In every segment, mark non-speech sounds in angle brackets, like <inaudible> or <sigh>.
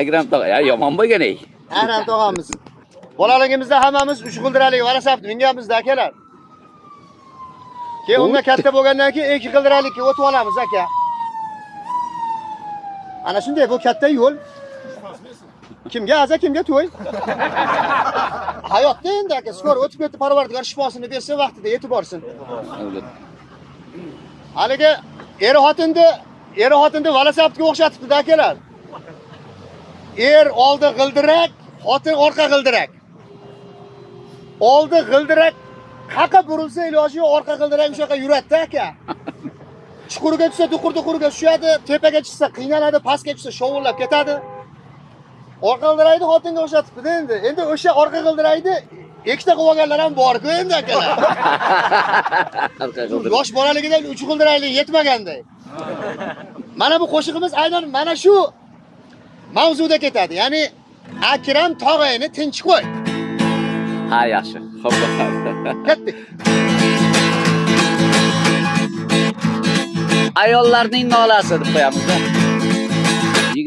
akram tog'a ya yomon bo'lgan ey Aynan tog'amiz. Bolaligimizda hammamiz uch g'ildiralik valasabni minganmizda akalar. Keyin undan katta bo'lgandan keyin ikki g'ildiralikka o'tib olamiz aka. Ana shunday bu katta yo'l. Kimga aza, kimga to'y? <laughs> Hayotda endi aka, skor o'tib ketdi, Parvardigor shifosini bersin, vaqtida yetib borsin. Haligi er xotinni, er xotinni valasabga o'xshatibdi akalar. Er oldi g'ildirak, xotin orqa g'ildirak. Oldi g'ildirak qaqa burilsa iloji yo'q, orqa g'ildirak o'sha yoqqa yuradi aka. <laughs> Chuqurga tushsa duqur-duqurga tushadi, tepaga chiqsa qiynaladi, pastga tushsa shovullab ketadi. Orqa g'ildirakni xotinga o'xshatibdi endi. Endi o'sha orqa g'ildirakni ikkita qilib olganlar ham bor-ku endi akalar. <laughs> Yosh bolaligidan uch g'ildirakli yetmaganday. Mana bu qo'shig'imiz aynan mana shu mavzuda ketadi. Ya'ni Akram tog'ayni tinch qo'y. ha yaxshi xo'p Ketdik. ayollarning nolasi deb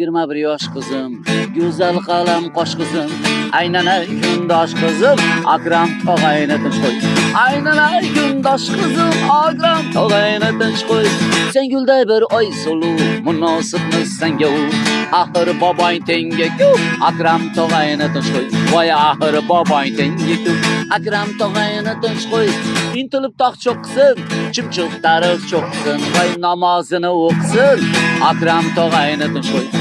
yigirma bir yosh qizim go'zal qalam qosh qizim aylanay kundosh qizim akram tog'ayni tinch qo'y. Aylanay kundosh qizim akram tog'ayni tinch qo'y. Sen gulday bir oy suluv munosibmi senga u. Axir bobong tenga-ku akram tog'ayni tinch qo'y. Voy axir bobong tengiku akram tog'ayni tinch qo'y. Intilib tog' cho'qsin chimchiq tariq cho'qsin voy namozini o'qisin akram tog'ayni tinch qo'y.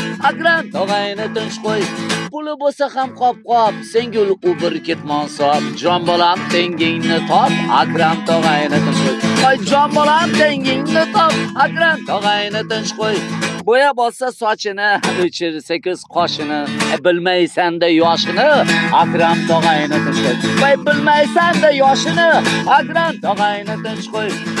Akram tog'ayni tinch qo'y. Puli bo'lsa ham qop-qop, sengul bir ketmon sop, jon bolam tengingni top, Akram tog'ayni tinch qo'y. Voy jon bolam tengingni top, Akram tog'ayni tinch qo'y. Bo'yab olsa sochini, o'chirsa sakkiz qoshini, e, bilmaysanda yoshini, Akram tog'ayni tinch qo'y. Voy bilmaysanda yoshini, Akram tog'ayni tinch qo'y.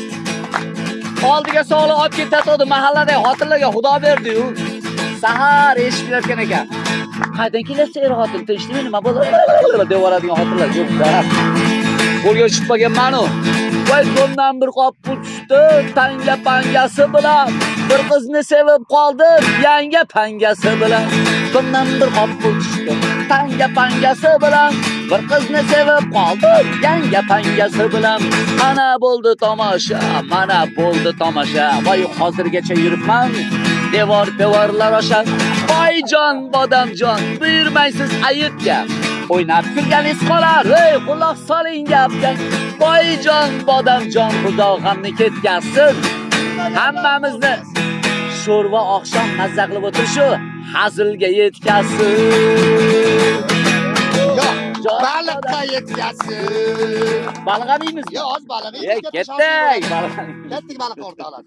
oldiga sog'liq olib ketadi mahallada xotinlarga xudo berdi-yu. Sahar eshitib kelayotgan ekan. Qaydan kelasiz er xotin Tinchlikmi nima bo'ldi? deb yuboradigan xotinlar yo'q-da. Qo'lga tushib qolganman-u. Voy qo'ldan bir qop pul tushdi, tanga pangasi bilan. Bir qizni sevib qoldim, yanga pangasi bilan. Qo'ldan bir qop pul tushdi, tanga pangasi bilan. Bir qizni sevib qoldim, yanga pangasi bilan. Mana bo'ldi tomosha, mana bo'ldi tomosha. Voy hozirgacha yuribman. Devor devorlar osha. voyjon bodamjon, buyurmaysiz ayibga. o'ynab kulganingiz qolar ey quloq soling gapga boyjon bodamjon xudo g'amni ketkazsin hammamizni sho'rva oqshom mazza qilib o'tirishu hazilga yetkazsin baliqqa yetkazsin. baliq yemaymiz Yo'q, oz baliq. Ketdik baliq Ketdik baliq o'rtoqlar.